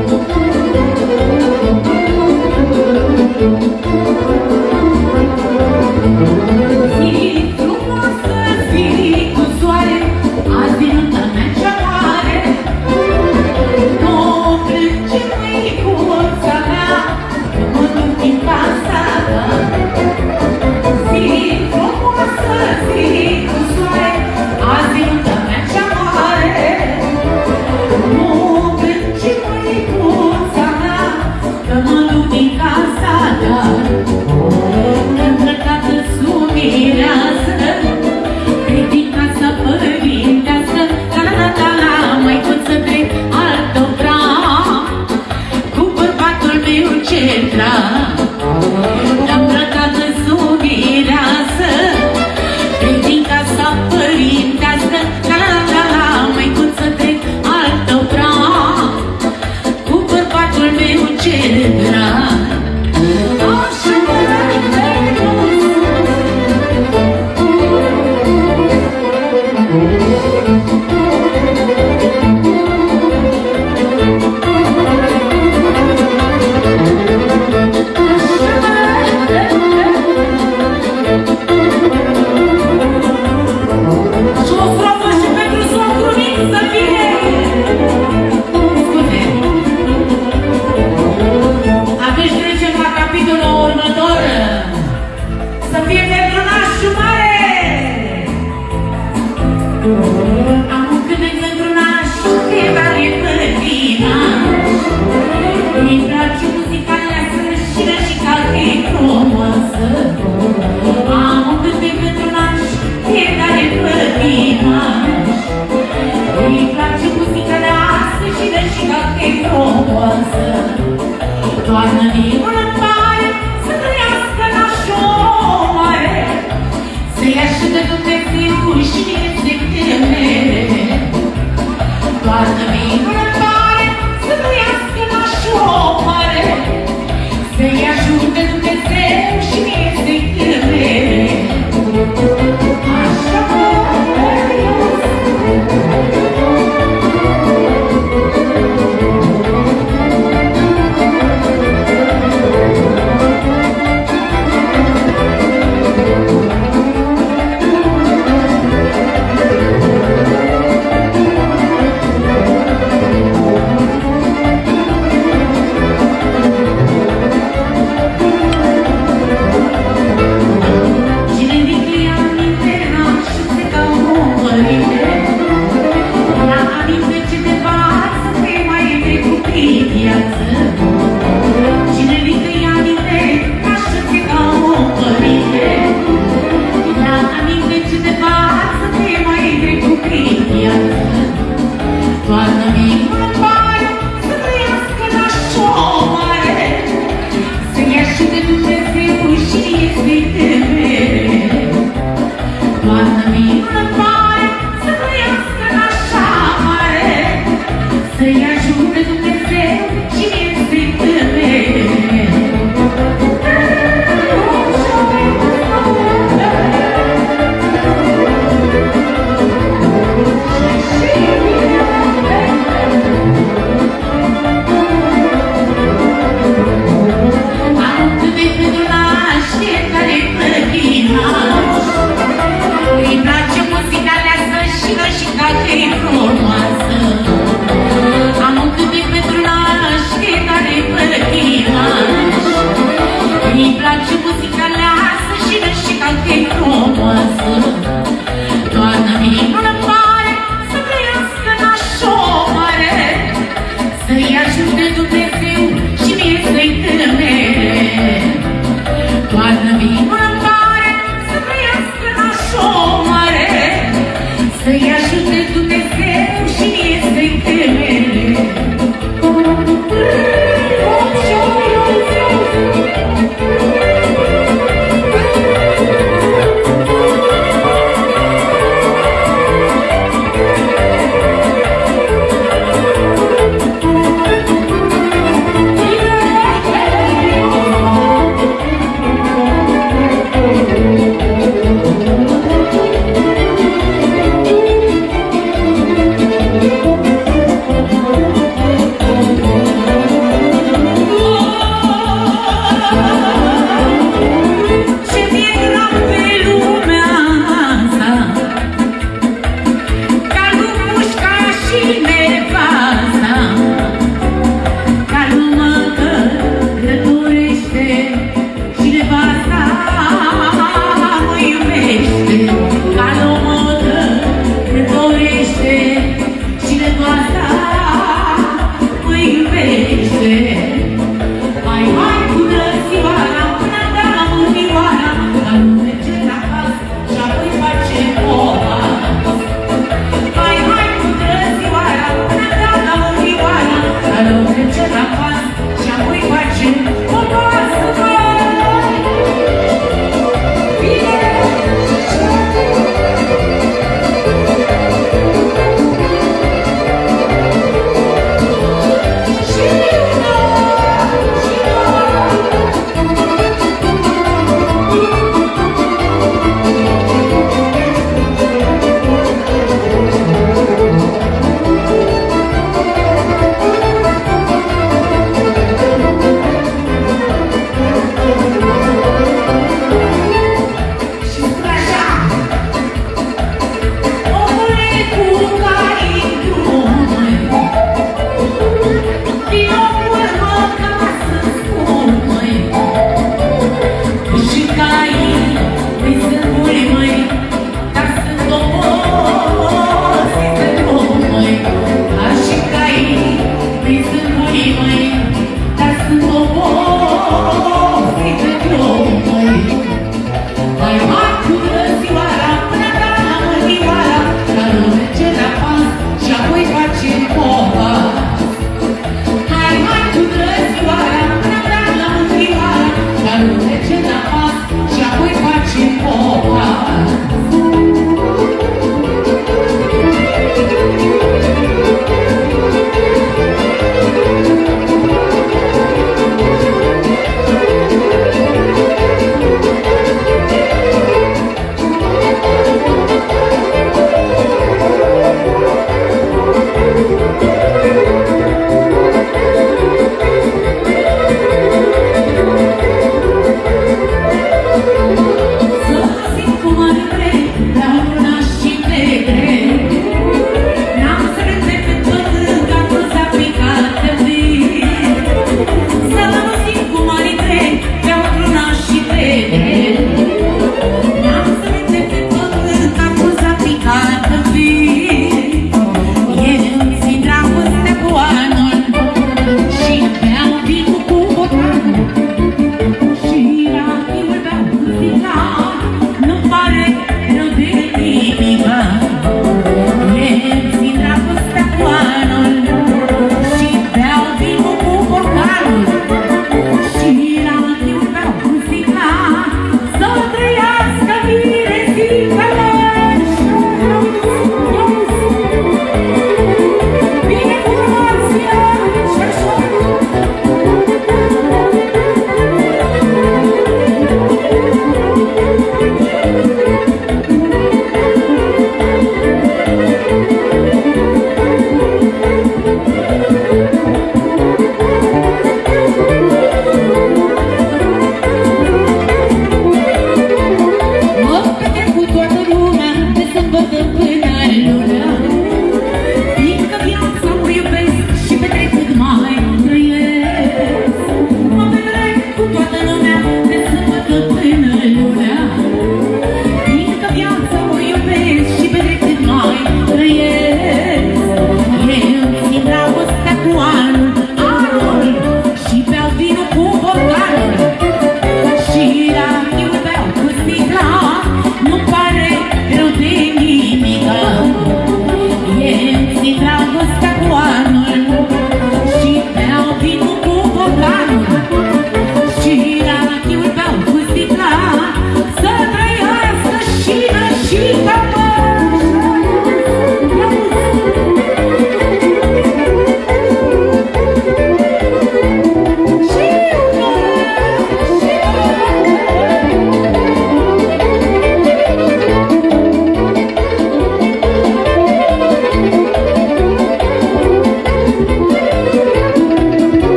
Am